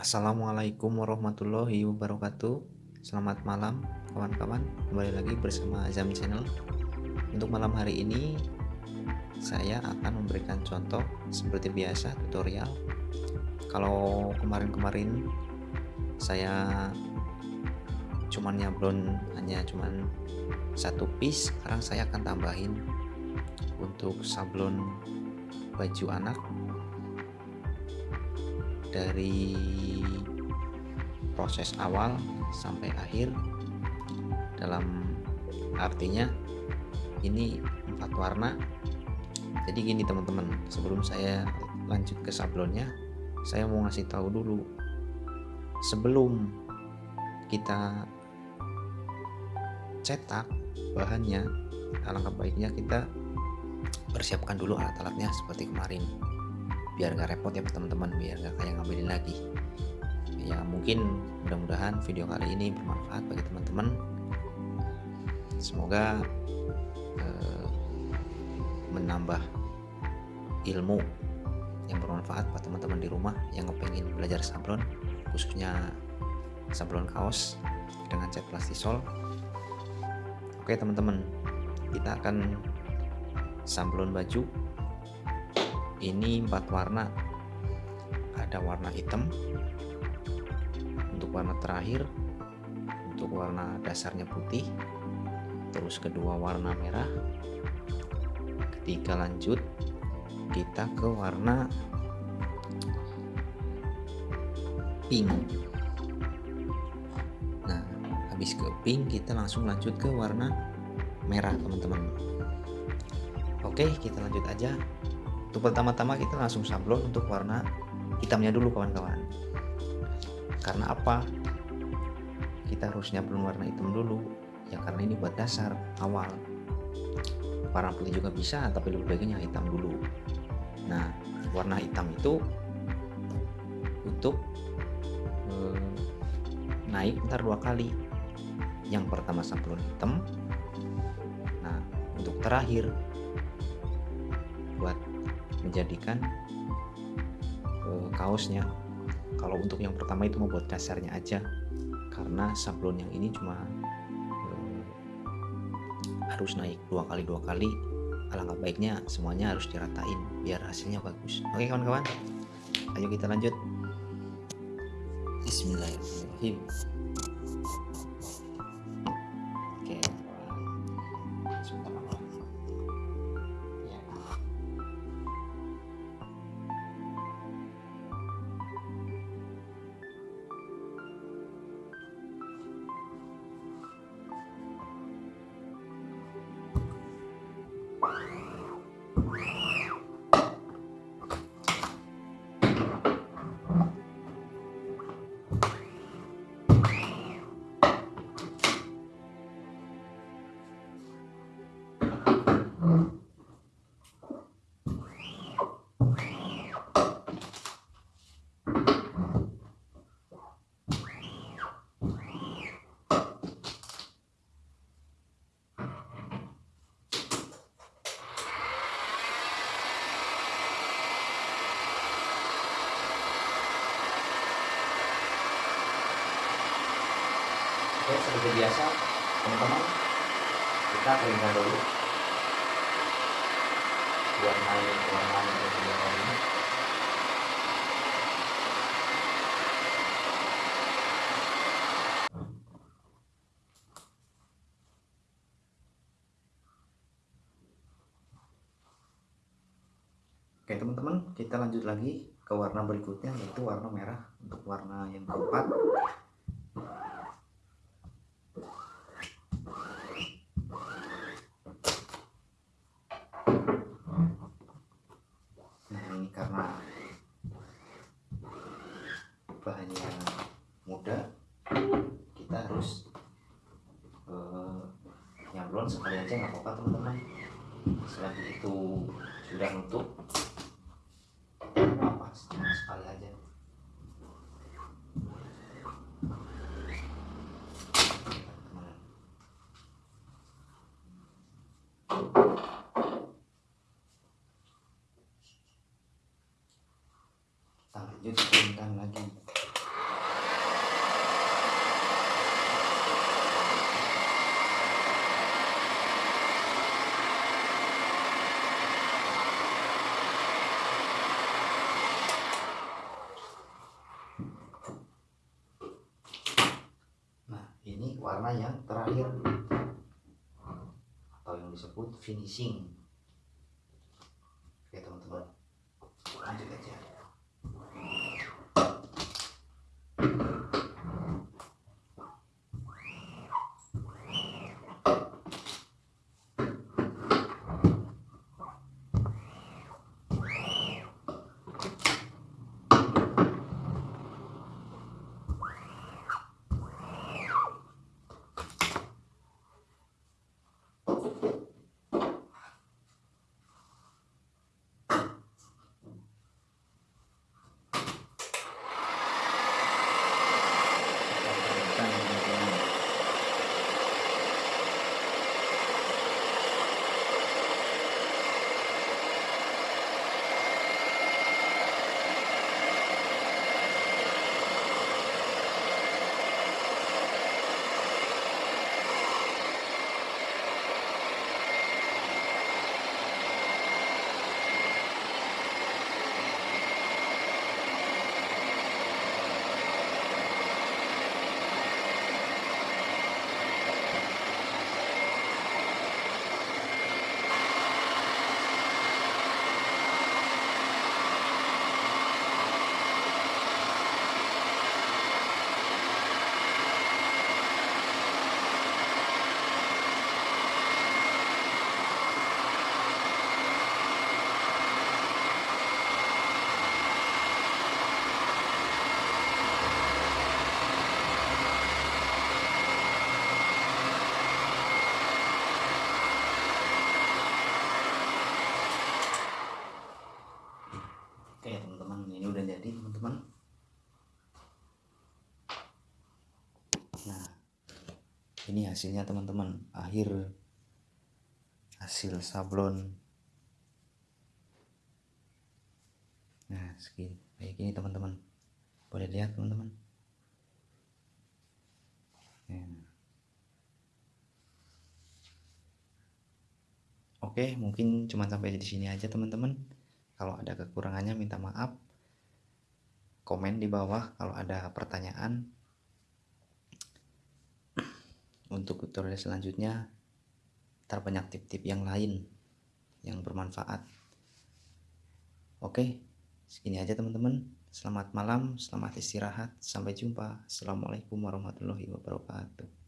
Assalamualaikum warahmatullahi wabarakatuh. Selamat malam kawan-kawan. Kembali lagi bersama Azam Channel. Untuk malam hari ini Saya akan memberikan contoh Seperti biasa tutorial. Kalau kemarin-kemarin Saya Cuman nyablon Hanya cuman Satu piece Sekarang saya akan tambahin Untuk sablon Baju anak dari proses awal sampai akhir dalam artinya ini empat warna. Jadi gini teman-teman sebelum saya lanjut ke sablonnya saya mau ngasih tahu dulu sebelum kita cetak bahannya alangkah baiknya kita persiapkan dulu alat-alatnya seperti kemarin biar gak repot ya teman-teman biar gak kayak ngambilin lagi. Ya mungkin mudah-mudahan video kali ini bermanfaat bagi teman-teman. Semoga eh, menambah ilmu yang bermanfaat buat teman-teman di rumah yang kepengen belajar sablon khususnya sablon kaos dengan cat plastisol. Oke teman-teman kita akan sablon baju ini empat warna. Ada warna hitam untuk warna terakhir untuk warna dasarnya putih terus kedua warna merah ketiga lanjut kita ke warna pink. Nah habis ke pink kita langsung lanjut ke warna merah teman-teman. Oke kita lanjut aja untuk pertama-tama kita langsung sablon untuk warna hitamnya dulu kawan-kawan. Karena apa? Kita harus nyablon warna hitam dulu. Ya karena ini buat dasar awal. Warna putih juga bisa tapi lebih baiknya hitam dulu. Nah warna hitam itu untuk eh, naik ntar dua kali. Yang pertama sablon hitam. Nah untuk terakhir buat menjadikan uh, kaosnya. Kalau untuk yang pertama itu membuat dasarnya aja. Karena sablon yang ini cuma uh, harus naik dua kali dua kali. Alangkah baiknya semuanya harus diratain biar hasilnya bagus. Oke kawan-kawan. Ayo kita lanjut. Bismillahirrahmanirrahim Oke, seperti biasa, teman-teman, kita keringkan dulu buat main warna yang sudah ini. Oke teman-teman, kita lanjut lagi ke warna berikutnya yaitu warna merah untuk warna yang keempat bahannya mudah kita harus uh, nyablon sekali aja nggak apa-apa teman-teman. Selagi itu sudah nutup apa sekali aja kita lanjut lagi warna yang terakhir. Atau yang disebut finishing. Oke teman-teman. Lanjut aja hasilnya teman-teman akhir hasil sablon Nah segini kayak gini teman-teman boleh lihat teman-teman nah. Oke mungkin cuma sampai di sini aja teman-teman kalau ada kekurangannya minta maaf. Komen di bawah kalau ada pertanyaan. Untuk tutorial selanjutnya terbanyak tip-tip yang lain yang bermanfaat. Oke, segini aja teman-teman. Selamat malam, selamat istirahat. Sampai jumpa. Assalamualaikum warahmatullahi wabarakatuh.